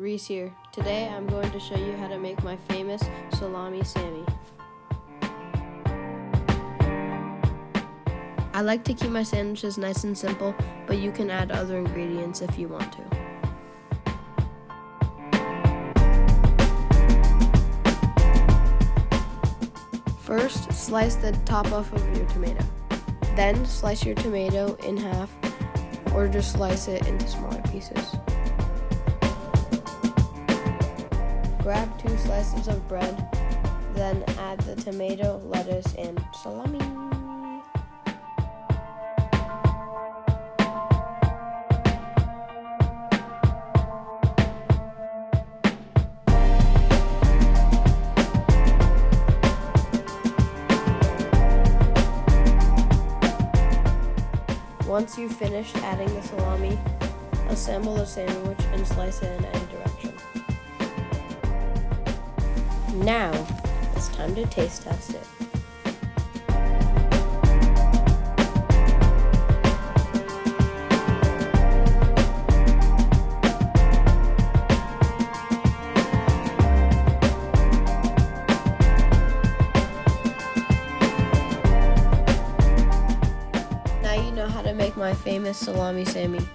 Reese here. Today I'm going to show you how to make my famous salami Sammy. I like to keep my sandwiches nice and simple, but you can add other ingredients if you want to. First, slice the top off of your tomato. Then slice your tomato in half or just slice it into smaller pieces. Grab two slices of bread, then add the tomato, lettuce, and salami. Once you've finished adding the salami, assemble the sandwich and slice it in any direction. Now, it's time to taste test it. Now you know how to make my famous salami Sammy.